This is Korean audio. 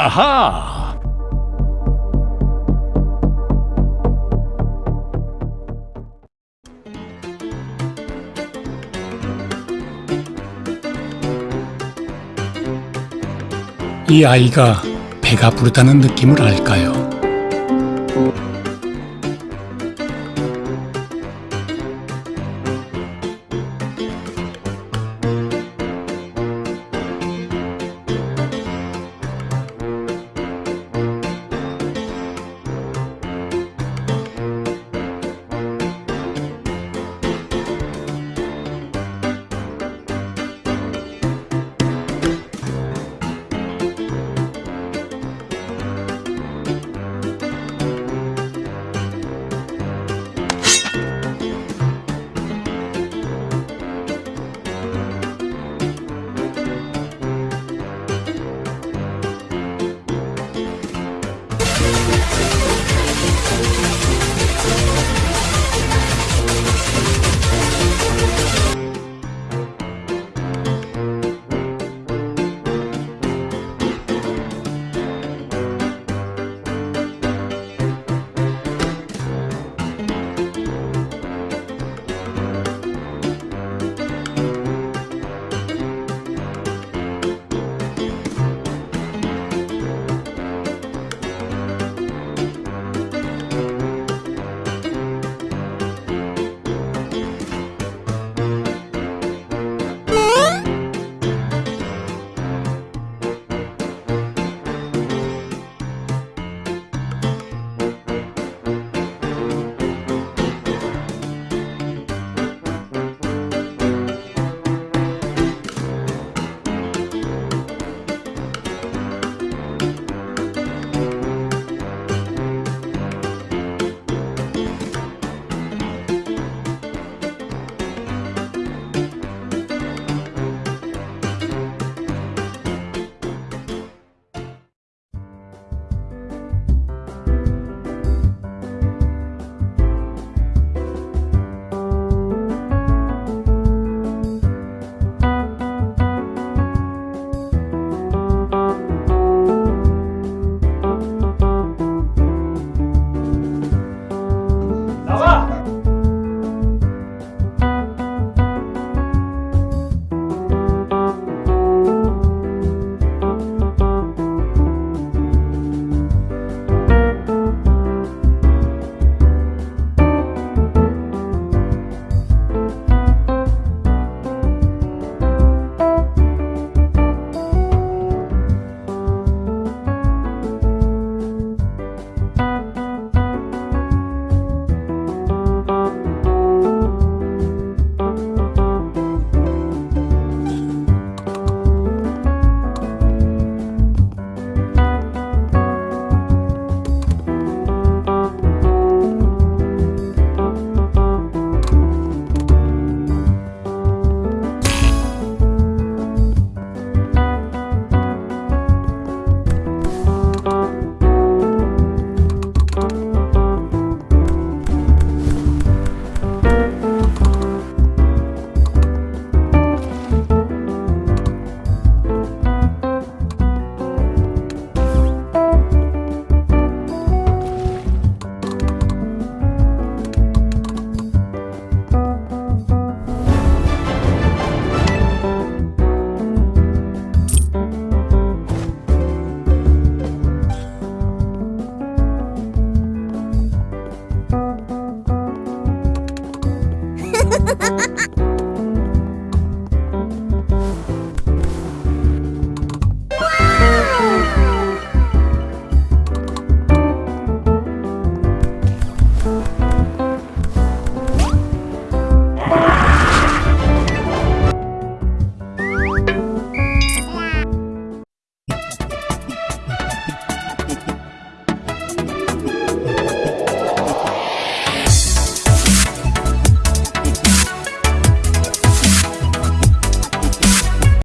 아하! 이 아이가 배가 부르다는 느낌을 알까요? Ha ha ha!